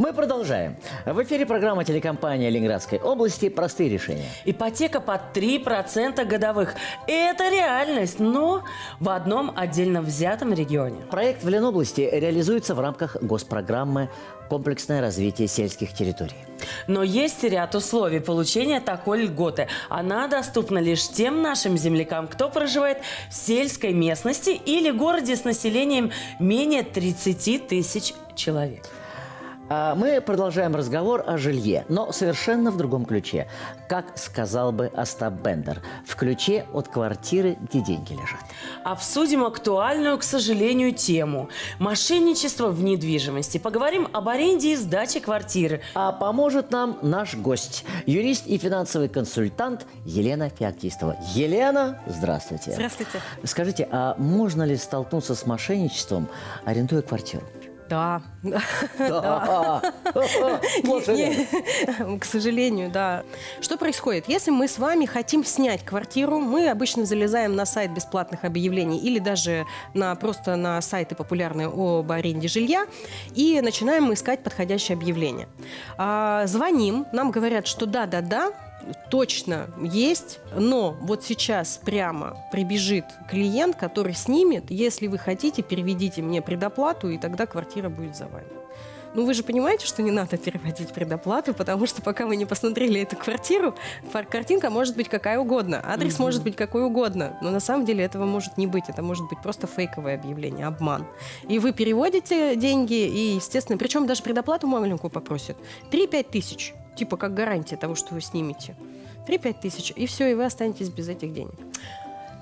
Мы продолжаем. В эфире программа телекомпании Ленинградской области «Простые решения». Ипотека под 3% годовых. Это реальность, но в одном отдельно взятом регионе. Проект в Ленобласти реализуется в рамках госпрограммы «Комплексное развитие сельских территорий». Но есть ряд условий получения такой льготы. Она доступна лишь тем нашим землякам, кто проживает в сельской местности или городе с населением менее 30 тысяч человек. А Мы продолжаем разговор о жилье, но совершенно в другом ключе. Как сказал бы Остап Бендер, в ключе от квартиры, где деньги лежат. Обсудим актуальную, к сожалению, тему – мошенничество в недвижимости. Поговорим об аренде и сдаче квартиры. А поможет нам наш гость, юрист и финансовый консультант Елена Феоктистова. Елена, здравствуйте. Здравствуйте. Скажите, а можно ли столкнуться с мошенничеством, арендуя квартиру? Да. Да. К сожалению, да. Что происходит? Если мы с вами хотим снять квартиру, мы обычно залезаем на сайт бесплатных объявлений или даже на, просто на сайты популярные об аренде жилья и начинаем искать подходящее объявление. А, Звоним, нам говорят, что да-да-да, точно есть, но вот сейчас прямо прибежит клиент, который снимет, если вы хотите, переведите мне предоплату, и тогда квартира будет за вами. Ну, вы же понимаете, что не надо переводить предоплату, потому что пока вы не посмотрели эту квартиру, картинка может быть какая угодно, адрес может быть какой угодно, но на самом деле этого может не быть, это может быть просто фейковое объявление, обман. И вы переводите деньги, и, естественно, причем даже предоплату маленькую попросят. 3-5 тысяч, типа как гарантия того, что вы снимете. 3-5 тысяч, и все, и вы останетесь без этих денег.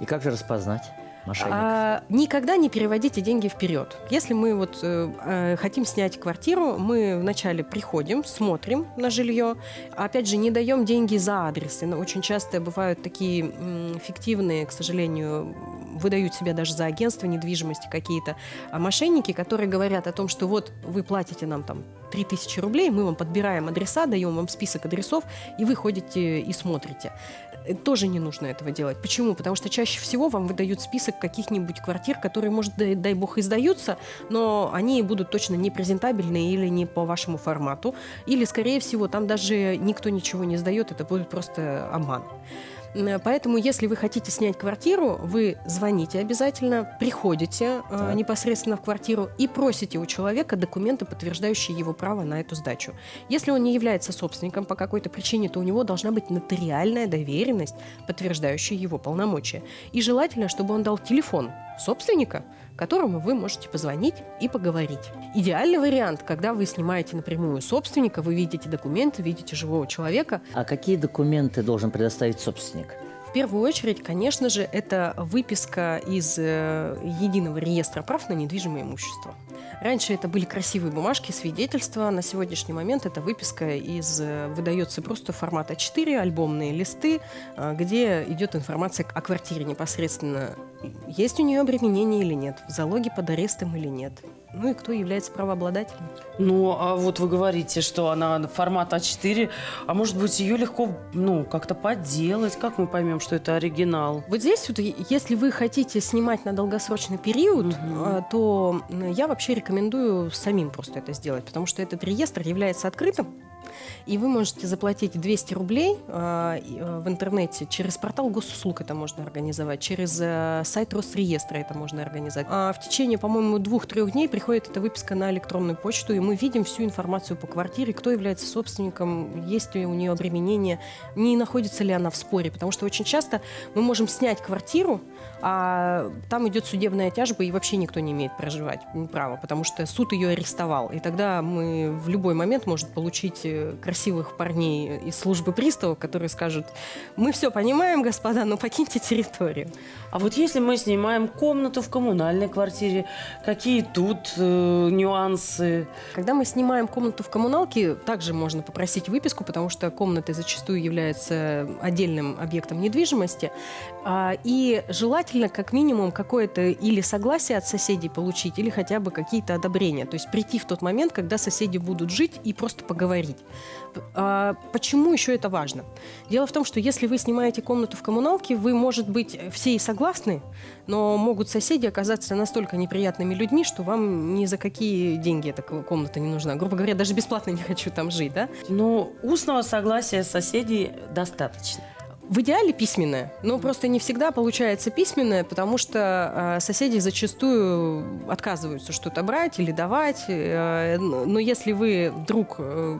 И как же распознать мошенников? А, никогда не переводите деньги вперед. Если мы вот э, э, хотим снять квартиру, мы вначале приходим, смотрим на жилье. Опять же, не даем деньги за адресы. Но очень часто бывают такие м, фиктивные, к сожалению, выдают себя даже за агентство недвижимости какие-то а, мошенники, которые говорят о том, что вот вы платите нам там 3000 рублей, мы вам подбираем адреса, даем вам список адресов, и вы ходите и смотрите. Э, Тоже не нужно этого делать. Почему? Потому что чаще всего вам выдают список каких-нибудь квартир, которые, может, дай, бог, издаются, но они будут точно не презентабельные или не по вашему формату. Или, скорее всего, там даже никто ничего не сдает, это будет просто обман. Поэтому, если вы хотите снять квартиру, вы звоните обязательно, приходите э, Так. непосредственно в квартиру и просите у человека документы, подтверждающие его право на эту сдачу. Если он не является собственником по какой-то причине, то у него должна быть нотариальная доверенность, подтверждающая его полномочия. И желательно, чтобы он дал телефон собственника, которому вы можете позвонить и поговорить. Идеальный вариант, когда вы снимаете напрямую собственника, вы видите документы, видите живого человека, А какие документы должен предоставить собственник? Первую очередь, конечно же, это выписка из э, единого реестра прав на недвижимое имущество. Раньше это были красивые бумажки, свидетельства. На сегодняшний момент это выписка из э, выдается просто формат А4, альбомные листы, э, где идет информация о квартире непосредственно. Есть у нее обременение или нет, в залоге под арестом или нет. Ну и кто является правообладателем. Ну, а вот вы говорите, что она формат А4, а может быть, ее легко, ну, как-то подделать. Как мы поймем, что это оригинал? Вот здесь вот, если вы хотите снимать на долгосрочный период, а, то я вообще рекомендую самим просто это сделать, потому что этот реестр является открытым, и вы можете заплатить 200 рублей а, а, в интернете через портал госуслуг это можно организовать, через а, сайт Росреестра это можно организовать. А в течение, по-моему, двух-трех дней приходит эта выписка на электронную почту, и мы видим всю информацию по квартире, кто является собственником, есть ли у нее обременение, не находится ли она в споре, потому что очень часто мы можем снять квартиру, а там идет судебная тяжба, и вообще никто не имеет проживать права, потому что суд ее арестовал. И тогда мы в любой момент можем получить красивых парней из службы приставов, которые скажут, мы все понимаем, господа, но покиньте территорию. А вот если мы снимаем комнату в коммунальной квартире, какие тут э, нюансы? Когда мы снимаем комнату в коммуналке, также можно попросить выписку, потому что комната зачастую является отдельным объектом недвижимости. А, И желательно как минимум какое-то или согласие от соседей получить, или хотя бы какие-то одобрения. То есть прийти в тот момент, когда соседи будут жить и просто поговорить. А, почему еще это важно? Дело в том, что если вы снимаете комнату в коммуналке, вы, может быть, все и согласны, но могут соседи оказаться настолько неприятными людьми, что вам ни за какие деньги эта комната не нужна. Грубо говоря, даже бесплатно не хочу там жить, да? Но устного согласия соседей достаточно. В идеале письменное, но просто не всегда получается письменное, потому что э, соседи зачастую отказываются что-то брать или давать. Э, но если вы вдруг э,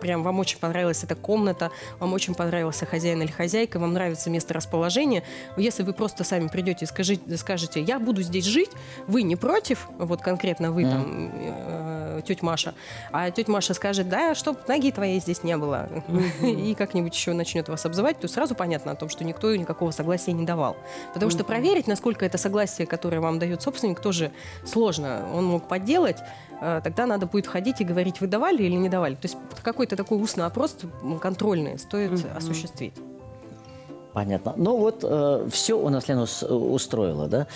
прям вам очень понравилась эта комната, вам очень понравился хозяин или хозяйка, вам нравится место расположения, если вы просто сами придете и скажите, скажете, я буду здесь жить, вы не против, вот конкретно вы mm. там, э, тетя Маша, а тетя Маша скажет, да, чтоб ноги твоей здесь не было, и как-нибудь еще начнет вас обзывать, то сразу понятно о том, что никто никакого согласия не давал. Потому что проверить, насколько это согласие, которое вам дает собственник, тоже сложно. Он мог подделать, э, тогда надо будет ходить и говорить, вы давали или не давали. То есть какой-то такой устный опрос контрольный стоит осуществить. Понятно. Ну вот э, все у нас Лена устроила, да?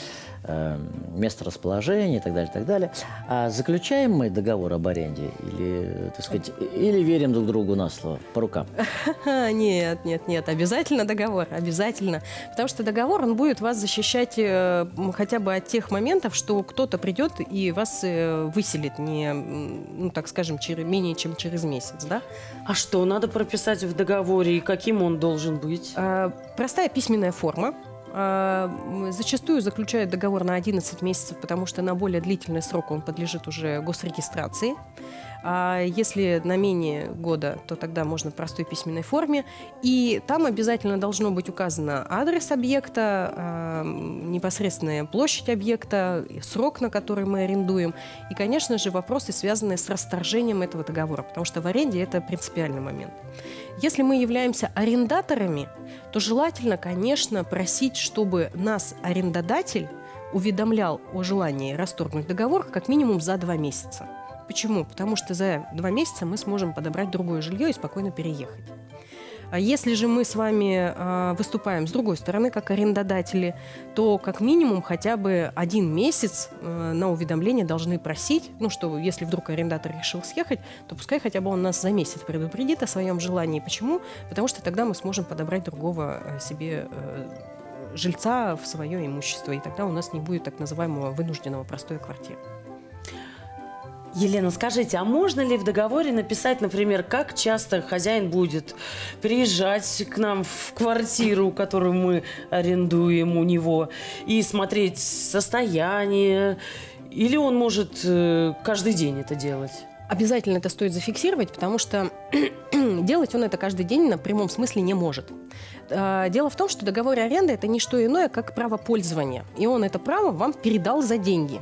Э, место расположения и так далее, и так далее. А заключаем мы договор об аренде или, так сказать, или верим друг другу на слово, по рукам? Нет, нет, нет, обязательно договор, обязательно. Потому что договор, он будет вас защищать э, хотя бы от тех моментов, что кто-то придет и вас э, выселит не, ну, так скажем, через, менее чем через месяц, да? А что надо прописать в договоре и каким он должен быть? А, простая письменная форма, а, зачастую заключают договор на 11 месяцев, потому что на более длительный срок он подлежит уже госрегистрации. А если на менее года, то тогда можно в простой письменной форме. И там обязательно должно быть указано адрес объекта, а, непосредственная площадь объекта, срок, на который мы арендуем. И, конечно же, вопросы, связанные с расторжением этого договора, потому что в аренде это принципиальный момент. Если мы являемся арендаторами, то желательно, конечно, просить, чтобы нас арендодатель уведомлял о желании расторгнуть договор как минимум за два месяца. Почему? Потому что за два месяца мы сможем подобрать другое жилье и спокойно переехать. А если же мы с вами э, выступаем с другой стороны, как арендодатели, то как минимум хотя бы один месяц э, на уведомление должны просить, ну что если вдруг арендатор решил съехать, то пускай хотя бы он нас за месяц предупредит о своем желании. Почему? Потому что тогда мы сможем подобрать другого себе э, жильца в свое имущество, и тогда у нас не будет так называемого вынужденного простой квартиры. Елена, скажите, а можно ли в договоре написать, например, как часто хозяин будет приезжать к нам в квартиру, которую мы арендуем у него, и смотреть состояние, или он может э, каждый день это делать? Обязательно это стоит зафиксировать, потому что делать он это каждый день на прямом смысле не может. А, дело в том, что договор аренды – это не что иное, как право пользования. И он это право вам передал за деньги.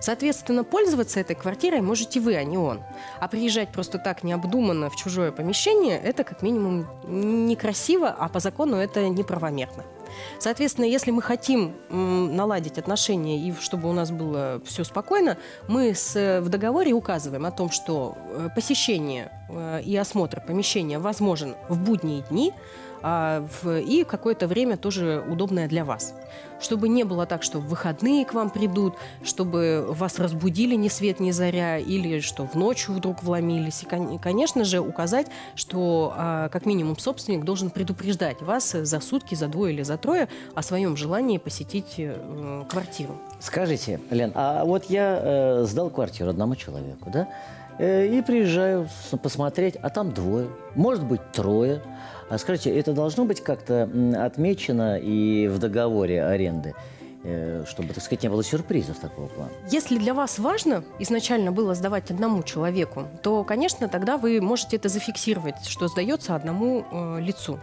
Соответственно, пользоваться этой квартирой можете вы, а не он. А приезжать просто так необдуманно в чужое помещение – это как минимум некрасиво, а по закону это неправомерно. Соответственно, если мы хотим наладить отношения и чтобы у нас было все спокойно, мы с, в договоре указываем о том, что э, посещение э, и осмотр помещения возможен в будние дни, и какое-то время тоже удобное для вас. Чтобы не было так, что в выходные к вам придут, чтобы вас разбудили ни свет ни заря, или что в ночью вдруг вломились. И, конечно же, указать, что а, как минимум собственник должен предупреждать вас за сутки, за двое или за трое о своем желании посетить э, квартиру. Скажите, Лен, а вот я э, сдал квартиру одному человеку, да? Э, и приезжаю посмотреть, а там двое, может быть, трое. А скажите, это должно быть как-то отмечено и в договоре аренды? Э, чтобы, так сказать, не было сюрпризов такого плана. Если для вас важно изначально было сдавать одному человеку, то, конечно, тогда вы можете это зафиксировать, что сдается одному э, лицу.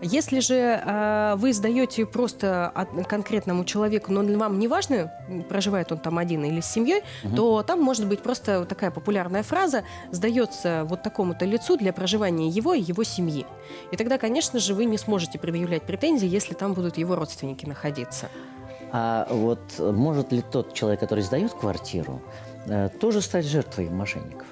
Если же э, вы сдаете просто конкретному человеку, но вам не важно, проживает он там один или с семьей, угу. то там может быть просто такая популярная фраза «сдается вот такому-то лицу для проживания его и его семьи». И тогда, конечно же, вы не сможете предъявлять претензии, если там будут его родственники находиться. А вот может ли тот человек, который сдает квартиру, э, тоже стать жертвой мошенников?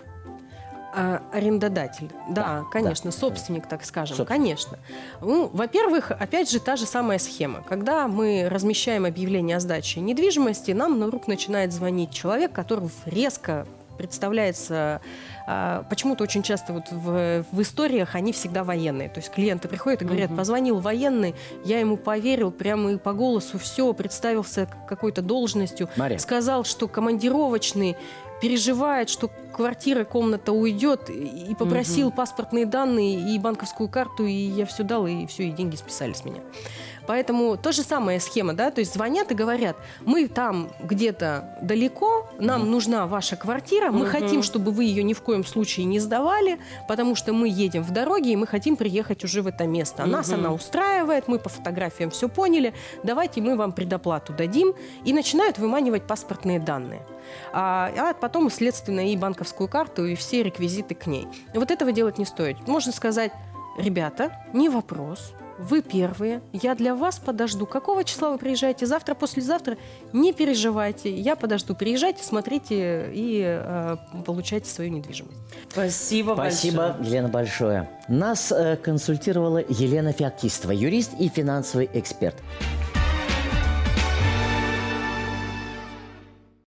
А, арендодатель, да, да конечно, да, собственник, так скажем, собственник. конечно. Ну, во-первых, опять же, та же самая схема. Когда мы размещаем объявление о сдаче недвижимости, нам на рук начинает звонить человек, который резко представляется а, почему-то очень часто вот в, в историях они всегда военные. То есть клиенты приходят и говорят, позвонил военный, я ему поверил прямо и по голосу все, представился какой-то должностью, Мария. сказал, что командировочный переживает, что квартира, комната уйдет, и попросил паспортные данные и банковскую карту, и я все дал, и все, и деньги списали с меня. Поэтому то же самая схема, да, то есть звонят и говорят, мы там где-то далеко, нам нужна ваша квартира, мы Мгм. хотим, чтобы вы ее ни в коем случае не сдавали, потому что мы едем в дороге, и мы хотим приехать уже в это место. А Нас Мгм. она устраивает, мы по фотографиям все поняли, давайте мы вам предоплату дадим, и начинают выманивать паспортные данные. А, а потом, следственно, и банковскую карту, и все реквизиты к ней. И вот этого делать не стоит. Можно сказать, ребята, не вопрос, вы первые, я для вас подожду. Какого числа вы приезжаете? Завтра, послезавтра? Не переживайте, я подожду. Приезжайте, смотрите и э, получайте свою недвижимость. Спасибо, Спасибо, большое. Елена, большое. Нас э, консультировала Елена Феоктистова, юрист и финансовый эксперт.